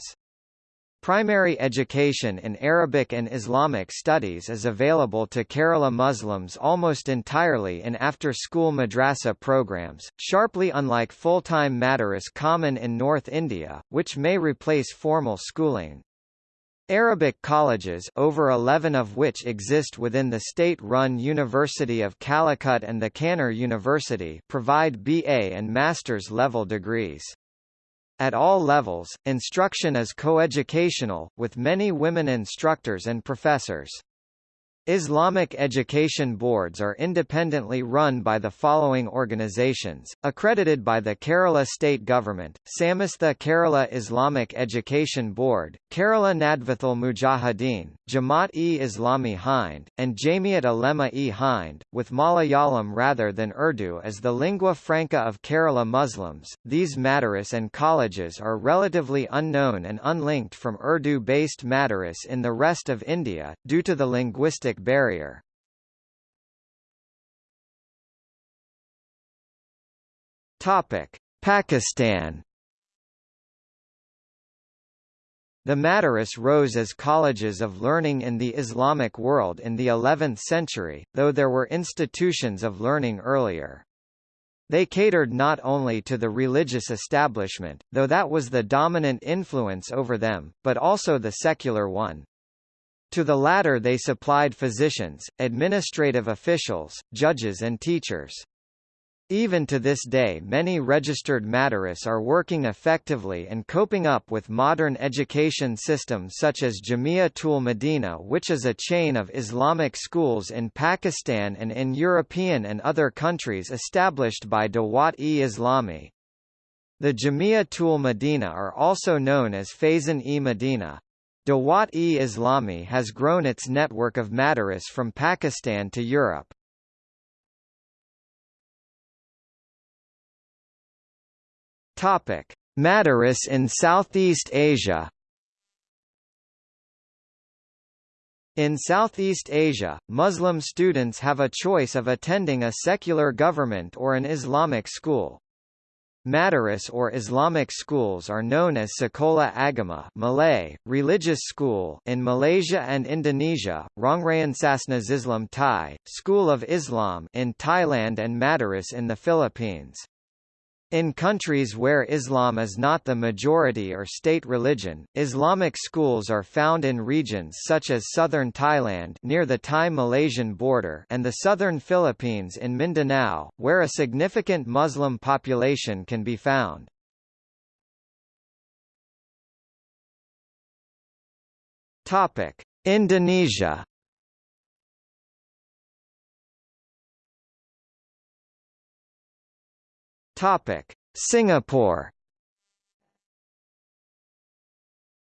Primary education in Arabic and Islamic studies is available to Kerala Muslims almost entirely in after-school madrasa programs, sharply unlike full-time madaris common in North India, which may replace formal schooling. Arabic colleges over 11 of which exist within the state-run University of Calicut and the Kannur University provide BA and master's level degrees. At all levels, instruction is coeducational, with many women instructors and professors. Islamic education boards are independently run by the following organizations, accredited by the Kerala state government, Samastha Kerala Islamic Education Board, Kerala Nadvathul Mujahideen, Jamaat-e-Islami Hind, and Jamiat Ulema-e Hind, with Malayalam rather than Urdu as the lingua franca of Kerala Muslims. These madaris and colleges are relatively unknown and unlinked from Urdu-based madaris in the rest of India, due to the linguistic barrier. Topic: Pakistan. The Madaris rose as colleges of learning in the Islamic world in the 11th century, though there were institutions of learning earlier. They catered not only to the religious establishment, though that was the dominant influence over them, but also the secular one. To the latter they supplied physicians, administrative officials, judges and teachers. Even to this day many registered madaris are working effectively and coping up with modern education systems such as Jamia-tul Medina which is a chain of Islamic schools in Pakistan and in European and other countries established by Dawat-e-Islami. The Jamia-tul Medina are also known as Faizan-e-Medina. Dawat-e-Islami has grown its network of madaris from Pakistan to Europe. Topic: Madaris in Southeast Asia. In Southeast Asia, Muslim students have a choice of attending a secular government or an Islamic school. Madaris or Islamic schools are known as Sekolah Agama Malay, religious school in Malaysia and Indonesia, Rongrayan Sasna Islam Thai, School of Islam in Thailand and Madaris in the Philippines. In countries where Islam is not the majority or state religion, Islamic schools are found in regions such as southern Thailand near the Thai-Malaysian border and the southern Philippines in Mindanao, where a significant Muslim population can be found. Indonesia Topic: Singapore.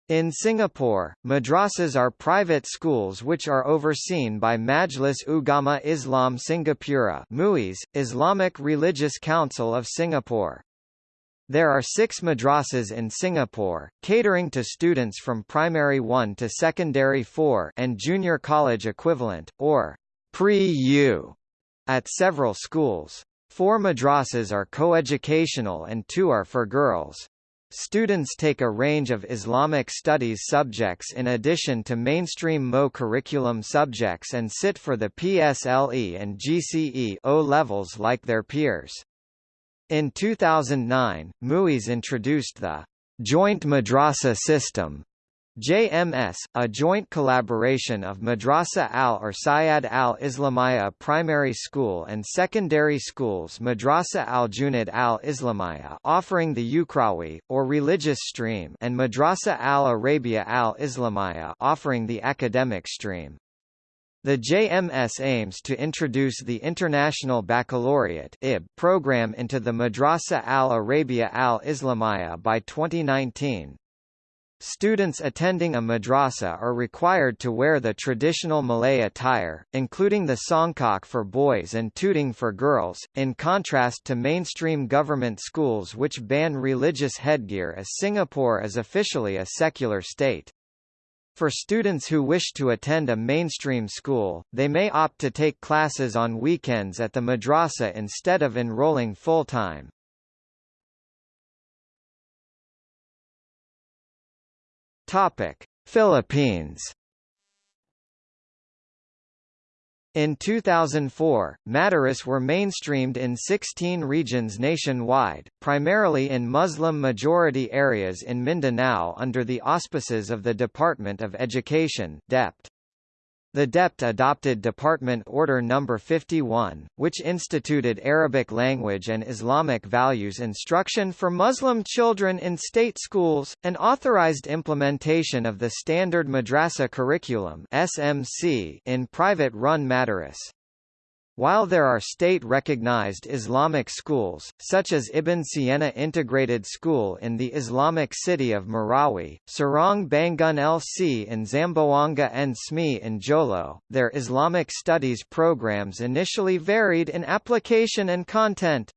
In Singapore, madrasas are private schools which are overseen by Majlis Ugama Islam Singapura MUIS, Islamic Religious Council of Singapore. There are six madrasas in Singapore, catering to students from primary 1 to secondary 4 and junior college equivalent, or pre-U, at several schools. Four madrasas are coeducational and two are for girls. Students take a range of Islamic studies subjects in addition to mainstream MO curriculum subjects and sit for the PSLE and GCE O levels like their peers. In 2009, MUIS introduced the Joint Madrasa System JMS, a joint collaboration of Madrasa al-Irsyad al-Islamiyya Primary School and Secondary Schools Madrasa al-Junid al-Islamiyya offering the Ukhrawi, or religious stream and Madrasa al-Arabia al-Islamiyya offering the academic stream. The JMS aims to introduce the International Baccalaureate program into the Madrasa al-Arabia al-Islamiyya by 2019. Students attending a madrasa are required to wear the traditional Malay attire, including the songkok for boys and tudung for girls, in contrast to mainstream government schools which ban religious headgear as Singapore is officially a secular state. For students who wish to attend a mainstream school, they may opt to take classes on weekends at the madrasa instead of enrolling full-time. Topic: Philippines. In 2004, Madaris were mainstreamed in 16 regions nationwide, primarily in Muslim-majority areas in Mindanao under the auspices of the Department of Education DepEd. The DepEd adopted Department Order No. 51, which instituted Arabic language and Islamic values instruction for Muslim children in state schools, and authorized implementation of the Standard Madrasa Curriculum in private-run madaris. While there are state-recognized Islamic schools, such as Ibn Siena Integrated School in the Islamic city of Marawi, Sarong Bangun LC in Zamboanga and SME in Jolo, their Islamic studies programs initially varied in application and content.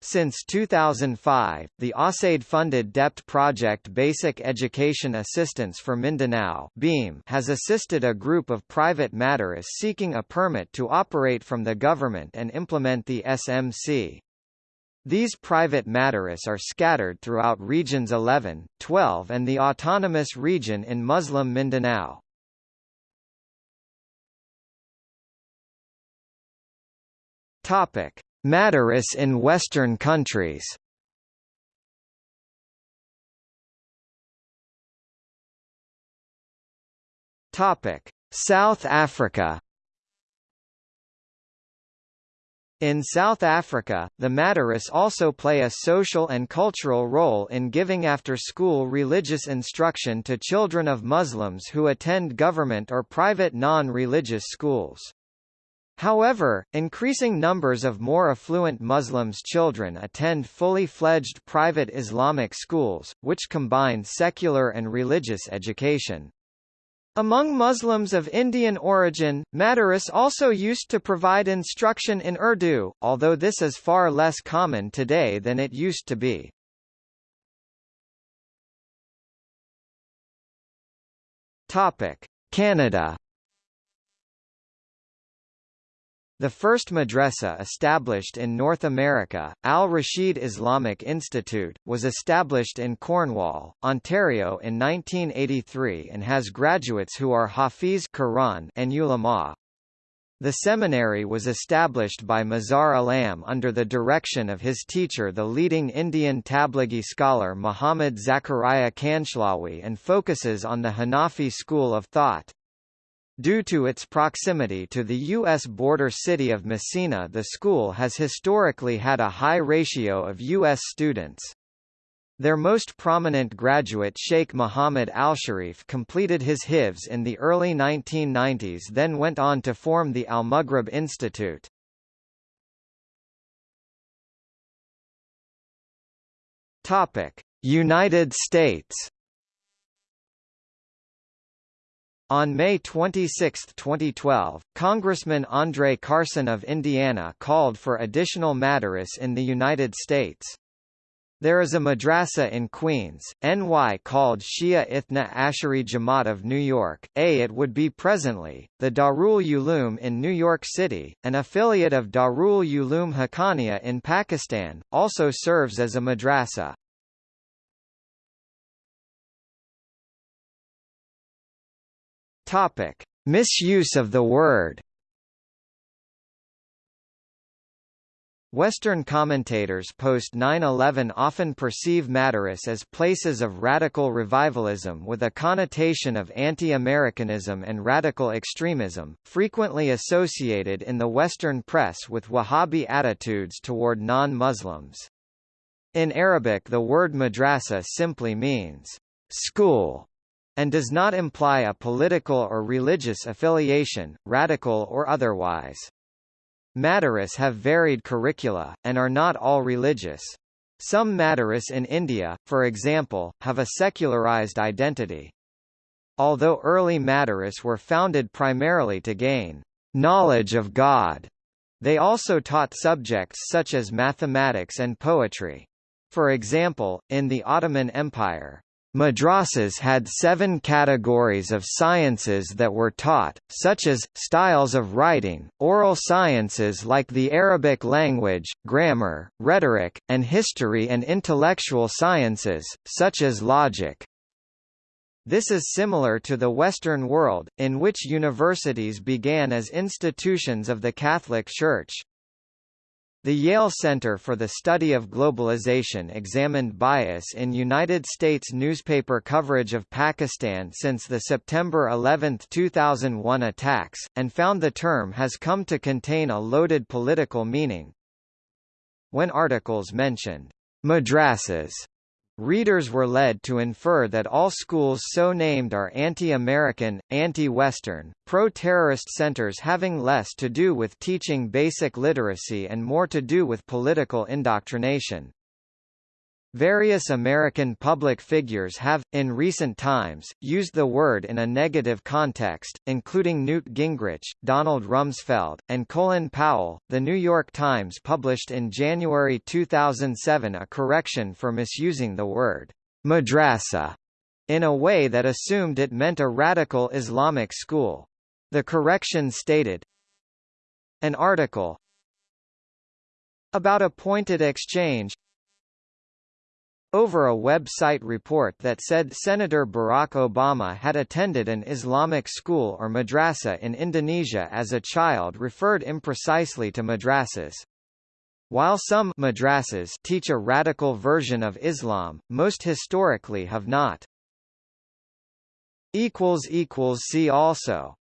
Since 2005, the USAID-funded DepEd project Basic Education Assistance for Mindanao BEAM has assisted a group of private madaris seeking a permit to operate from the government and implement the SMC. These private madaris are scattered throughout Regions 11, 12 and the Autonomous Region in Muslim Mindanao. Topic. Madaris in Western countries South Africa In South Africa, the Madaris also play a social and cultural role in giving after-school religious instruction to children of Muslims who attend government or private non-religious schools. However, increasing numbers of more affluent Muslims' children attend fully fledged private Islamic schools, which combine secular and religious education. Among Muslims of Indian origin, Madaris also used to provide instruction in Urdu, although this is far less common today than it used to be. Canada The first madrasa established in North America, Al-Rashid Islamic Institute, was established in Cornwall, Ontario in 1983 and has graduates who are Hafiz Quran and ulama. The seminary was established by Mazhar Alam under the direction of his teacher the leading Indian Tablighi scholar Muhammad Zakaria Kandhlawi and focuses on the Hanafi school of thought. Due to its proximity to the U.S. border city of Massena the school has historically had a high ratio of U.S. students. Their most prominent graduate Sheikh Mohammed Al-Sharif completed his hifz in the early 1990s then went on to form the Al-Maghrib Institute. United States On May 26, 2012, Congressman Andre Carson of Indiana called for additional madaris in the United States. There is a madrasa in Queens, NY called Shia Ithna Ashari Jamaat of New York, A it would be presently, the Darul Uloom in New York City, an affiliate of Darul Uloom Haqqaniya in Pakistan, also serves as a madrasa. Topic: Misuse of the word. Western commentators post 9-11 often perceive Madaris as places of radical revivalism with a connotation of anti-Americanism and radical extremism, frequently associated in the Western press with Wahhabi attitudes toward non-Muslims. In Arabic the word madrasa simply means, school, and does not imply a political or religious affiliation, radical or otherwise. Madaris have varied curricula, and are not all religious. Some Madaris in India, for example, have a secularized identity. Although early Madaris were founded primarily to gain knowledge of God, they also taught subjects such as mathematics and poetry. For example, in the Ottoman Empire, Madrasas had seven categories of sciences that were taught, such as, styles of writing, oral sciences like the Arabic language, grammar, rhetoric, and history and intellectual sciences, such as logic. This is similar to the Western world, in which universities began as institutions of the Catholic Church. The Yale Center for the Study of Globalization examined bias in United States newspaper coverage of Pakistan since the September 11, 2001 attacks, and found the term has come to contain a loaded political meaning. When articles mentioned madrasas Readers were led to infer that all schools so named are anti-American, anti-Western, pro-terrorist centers having less to do with teaching basic literacy and more to do with political indoctrination. Various American public figures have, in recent times, used the word in a negative context, including Newt Gingrich, Donald Rumsfeld, and Colin Powell. The New York Times published in January 2007 a correction for misusing the word madrasa in a way that assumed it meant a radical Islamic school. The correction stated, An article about a pointed exchange over a website report that said Senator Barack Obama had attended an Islamic school or madrasa in Indonesia as a child referred imprecisely to madrasas. While some madrasas teach a radical version of Islam, most historically have not. See also